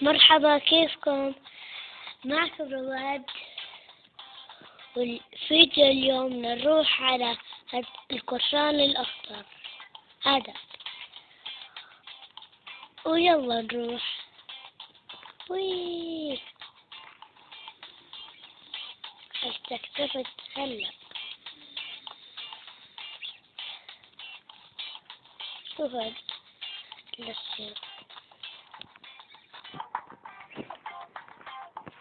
مرحبا كيفكم؟ معكم رواد والفيديو اليوم نروح على القرشان الأخضر. هذا. ويلا نروح. وي استكتفت هلا شوف هاد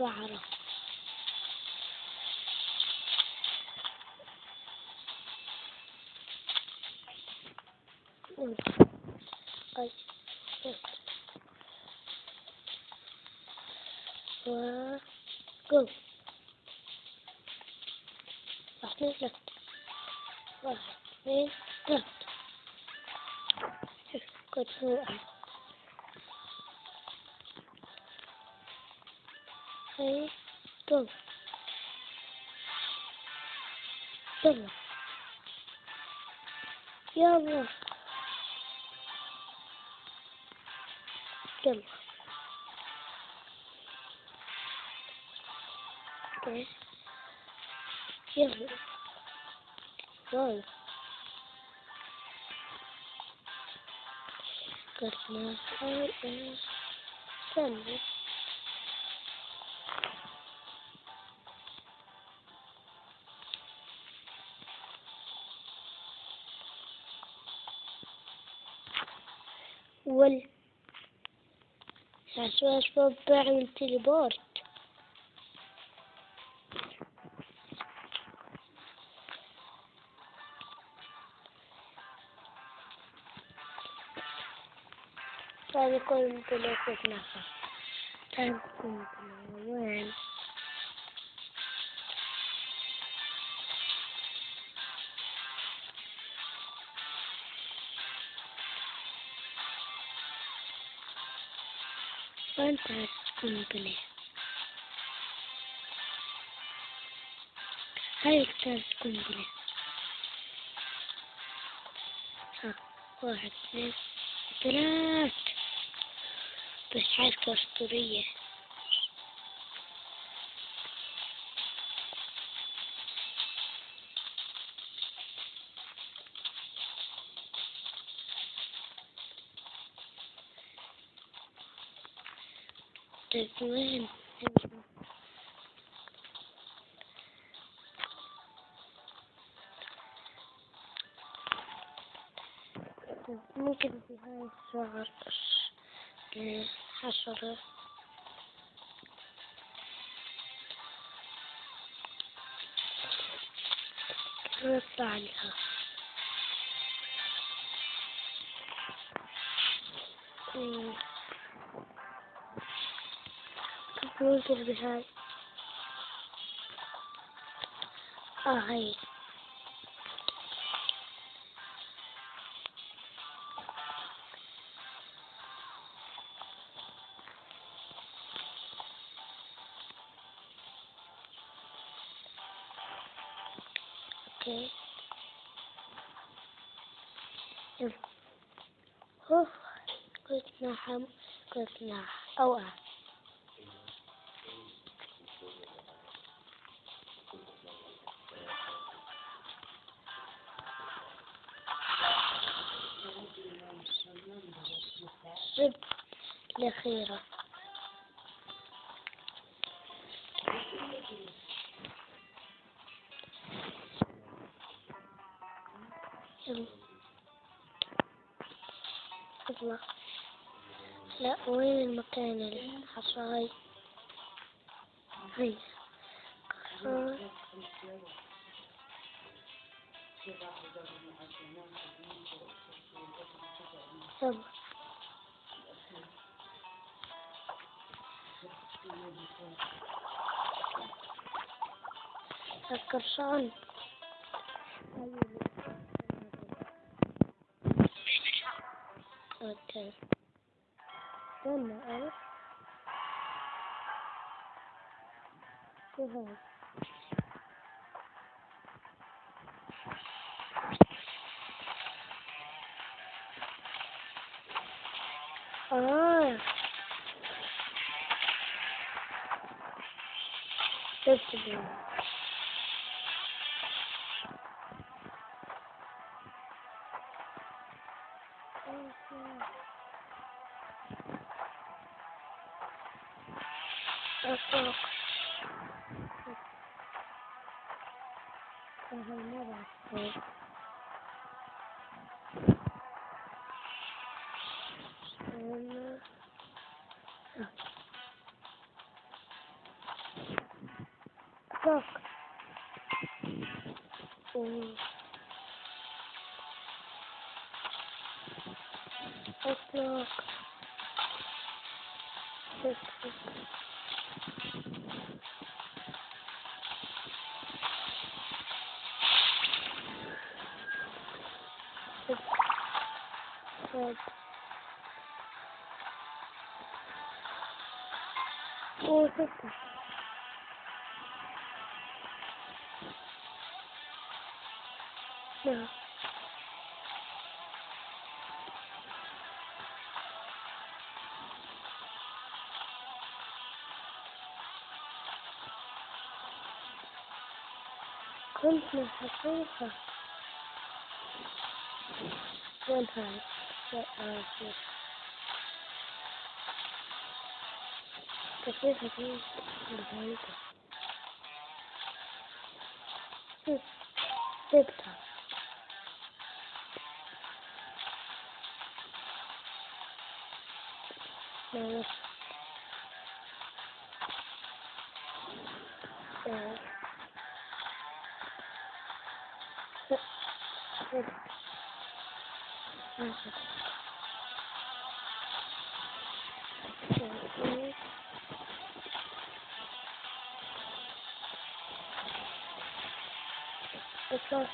claro. Uno, dos, tres, cuatro, go. Basket left. Basket left. Good. Good. Hayır. Dol. Dol. Yavrum. Dol. Dol. Yavrum. Dol. Kırmızı. Sen de. وال. عشان شباب بعمل تليبورت هذا كل تليفون نفر تنكم وين وانت القنبلة هاي كتاب القنبلة ها واحد اثنين ثلاث. بس حركة أسطورية. طيب وين ممكن في هاي الشعر حشرة نطلع عليها ممكن بهاي آه هاي أوكي. يلا. أوه. قلت نحم قلت نح اوعى الزب الأخيرة. يلا. لا وين المكان الحصاي؟ هيا صبر Arkadaşlar. Okay. Dönme, evet. Güzel. Gracias. take this. No. Kommt mal herunter. Und halt, der Arsch. que estés aquí sentadito. Acepta. Me gusta. Look.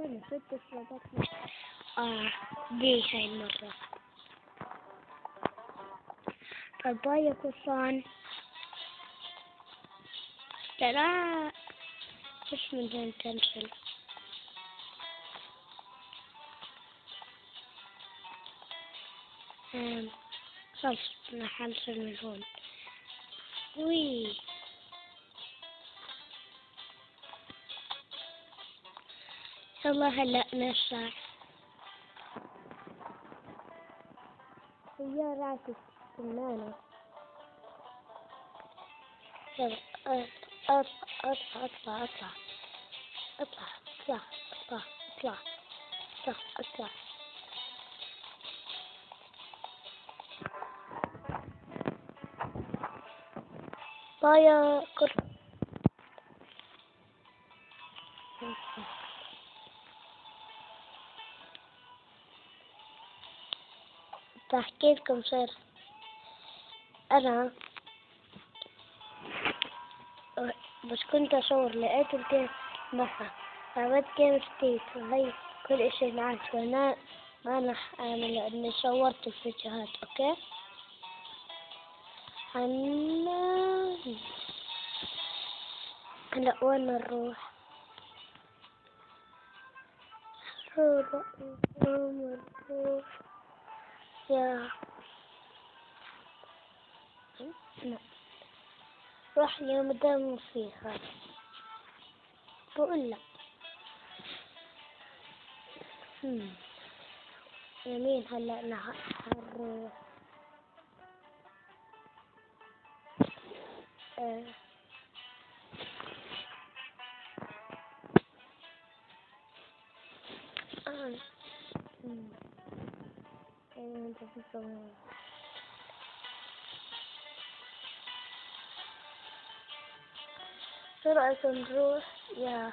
Şöyle çok dışına bakma. Aa, değilsen burada. Tabağa yakılsan. Tara. Hiç mi den temsil? خلص من خمسة مليون وي يلا هلا نرجع سيارات السمانة يلا اطلع اطلع اطلع اطلع اطلع اطلع اطلع اطلع اطلع اطلع بايا كل بحكي لكم سر أنا بس كنت أصور لقيت الجيم معها عملت جيم ستيت وهي كل إشي معك وأنا ما أنا أعمل لأني صورت الفيديوهات أوكي؟ هلا هلا وين نروح؟ نروح نروح؟ أه. روح مدام فيها. بقول لك. يمين هلا نهار. آه. آه. and this is. So I can draw, yeah.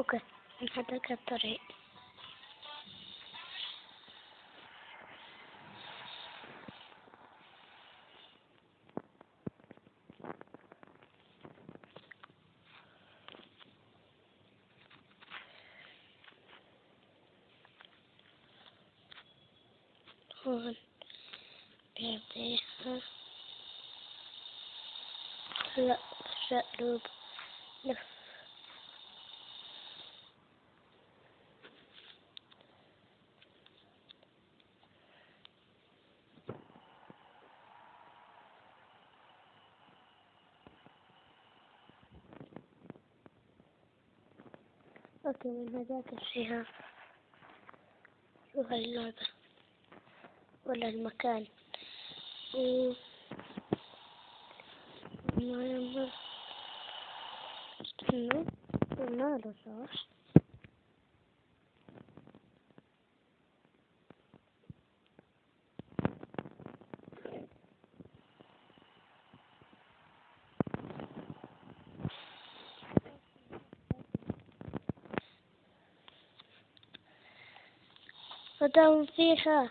Okay, I'm going to cut the right. okay birthday, huh? Look, shut up. No. اوكي من هذاك الشهر روح اللعبة ولا المكان. و ما- استنوا. قلنا له صح مدام فيها.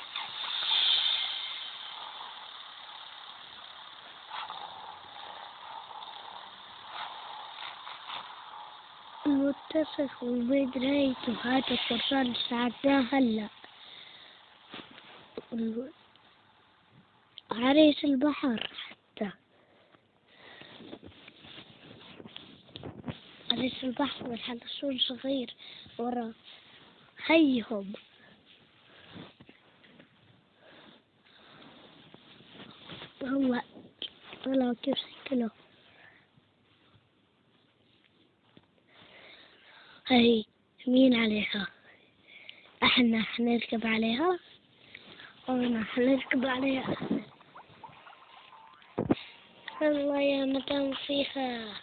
متفق وبدريته هذا القرصان ساعدناه هلا. عريس البحر حتى. عريس البحر والحلسون صغير ورا. هيهم. هو طلعوا كيف سكنوا هاي مين عليها؟ إحنا حنركب عليها؟ وأنا حنركب عليها. الله يا مدام فيها.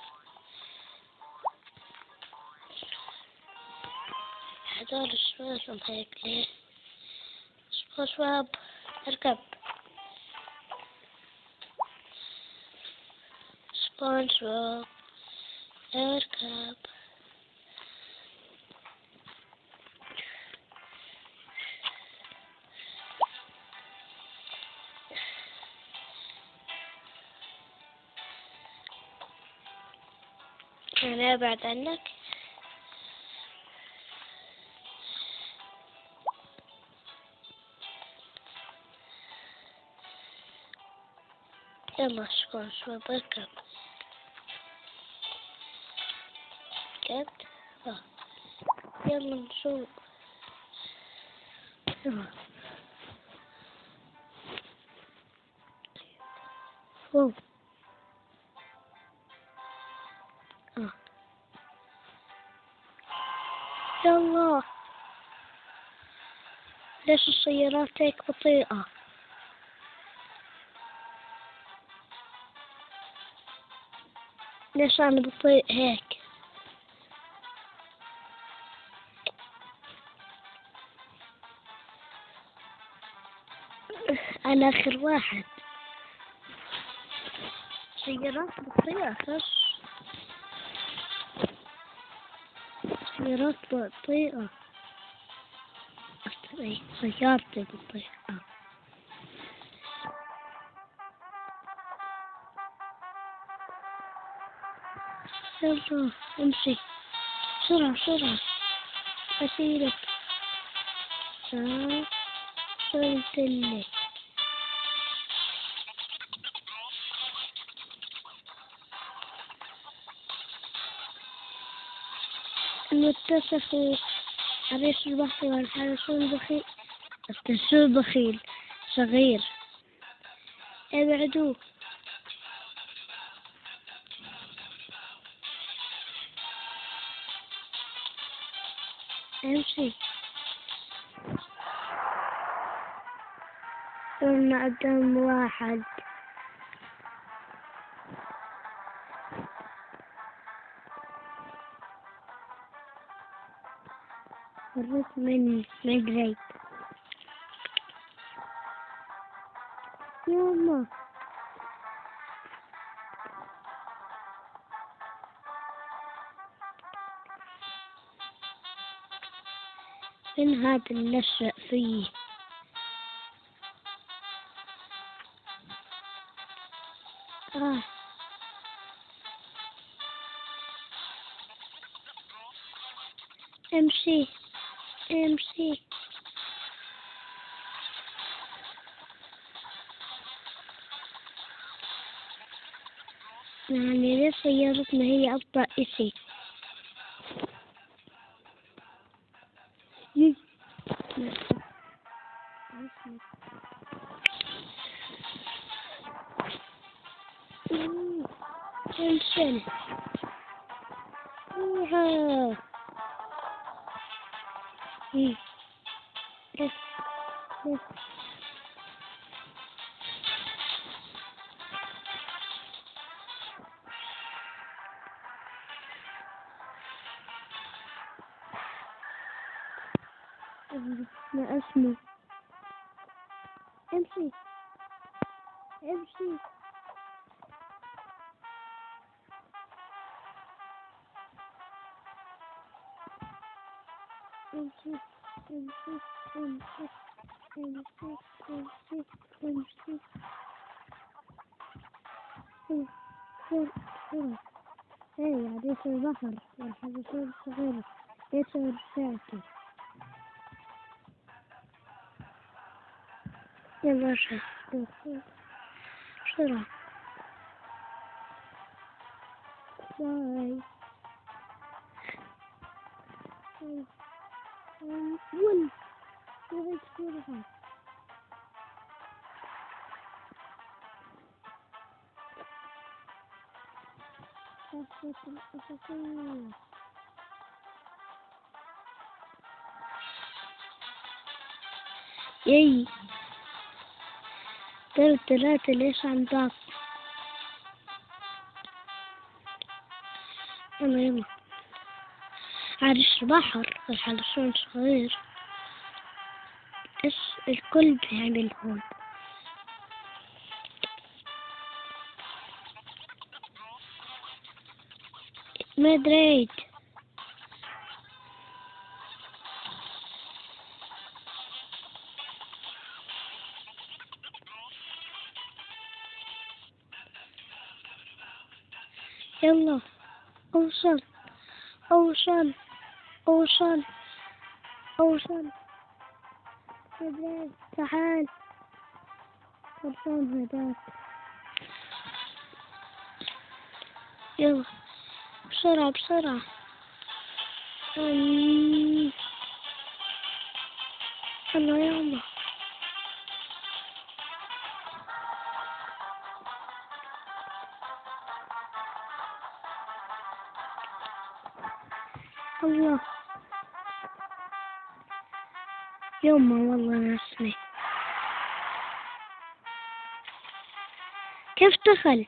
هذول الشباب هيك ليه؟ شباب شباب اركب سبونج know about that look. It go to a book up. Good. Oh. Whoa. يلا ليش السيارات هيك بطيئة؟ ليش أنا بطيء هيك؟ أنا آخر واحد. سيارات بطيئة خش выросла тыла. Заявки тыла. Хорошо, умши. Шура, шура. Спасибо. Да, что ли المتصف الريش البحر والحرس البخيل. الريش البخيل. صغير. ابعدوه امشي. ثم قدام واحد. فرت من مجري يلا. من هذا النشأ فيه. else but see, You. Ooh, Jason. Yes. Yes. Hmm fly. One, one, one. Oh, it's beautiful. That's what it's Tell, thing. Yay! ثلاثة ليش عم يلا يلا عرش البحر الحلزون صغير بس الكل بيعمل هون. مدريد. يلا. أوصل أوصل أوصل أوصل. مدريد تعال. خلصان هداك. يلا بسرعة بسرعة. أمم. يلا دخل.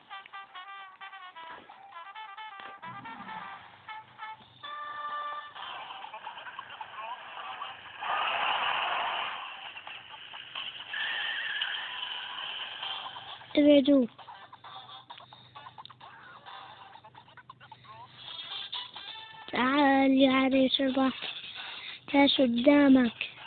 ابعدوا. تعال يا عريس البحر كاس قدامك.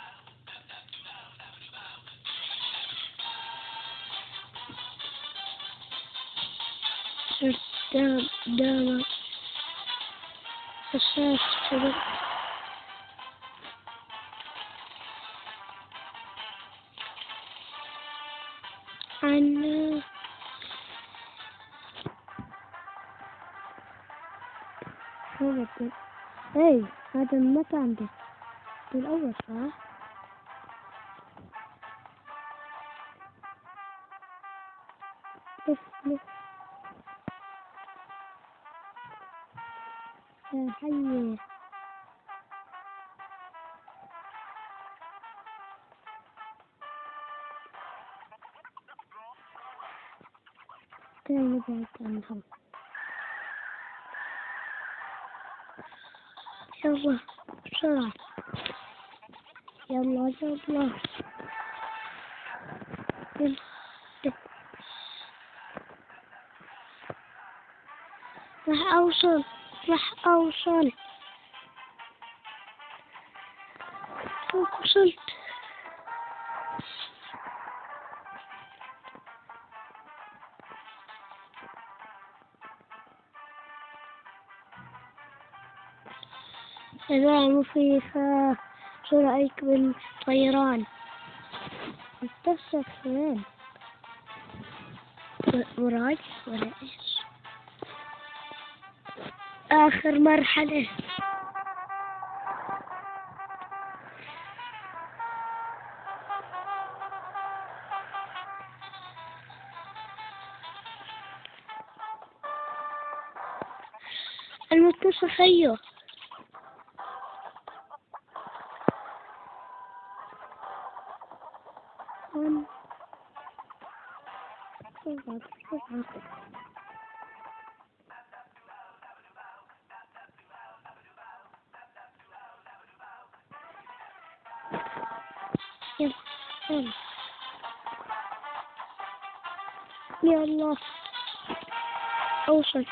هذا المكان ده ده الأول صح؟ لف لف يا حي كان نبعد عنهم يلا بسرعة يلا يلا. يلا راح أوصل. راح فوق وصلت أذاع مخيفة شو رأيك بالطيران؟ مستفسر وين؟ مراج ولا إيش؟ آخر مرحلة. المتصل أيوه يلا. أوصل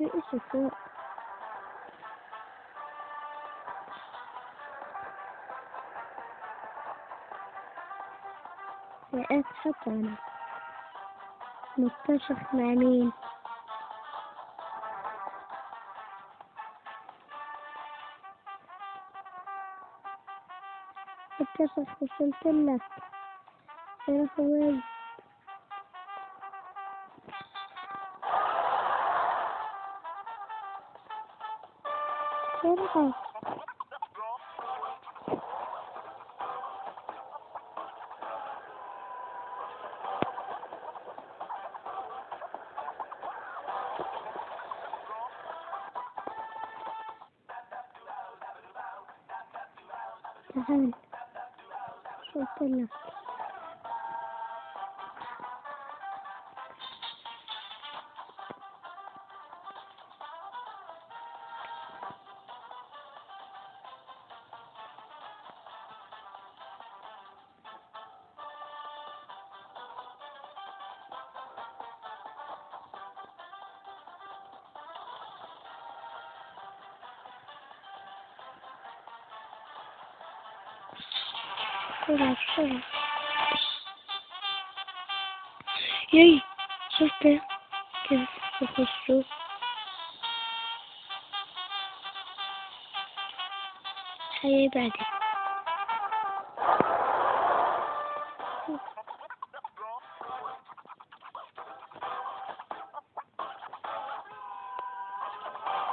إيش فوق. وقعت حتى أنا متفق مع مين متفق وصلت لك Ben havaya Merhaba. Hemen. Şöyle.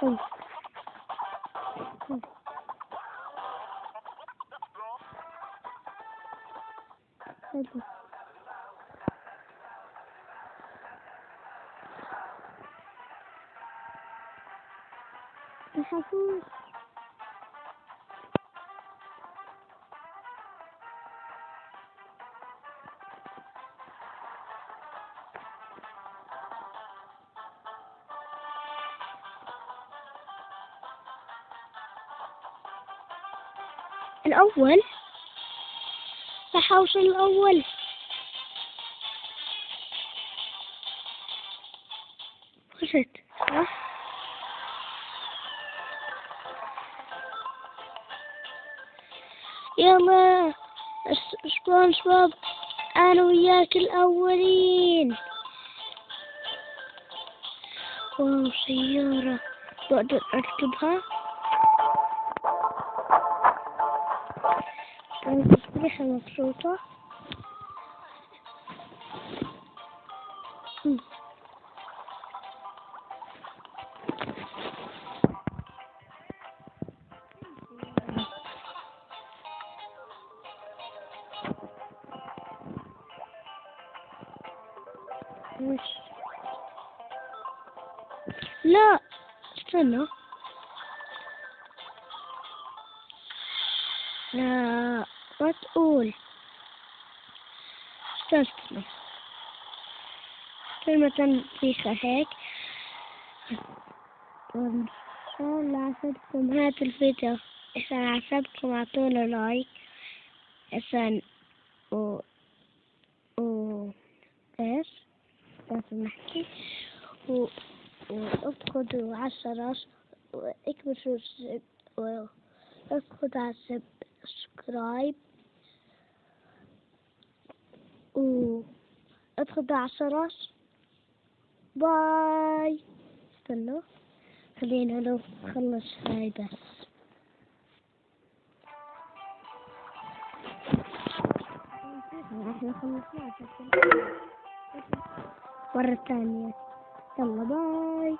嗯。嗯。嗯。嗯。嗯。嗯。الأول. الحوش الأول. خشت صح يلا سبون سبوب أنا وياك الأولين. واو سيارة. بقدر أركبها. Tam przyspiesza. استنى كلمة فيها هيك وإن شاء الله عجبكم هذا الفيديو. إذا عجبكم اعطونا لايك. إذا و و إيش؟ لازم نحكي و وادخلوا على الشرش واكبسوا السب وادخلوا على ال subscribe. و ادخلوا على الشرش bye. استنوا خلينا لو نخلص هاي بس. مرة ثانية. يلا bye.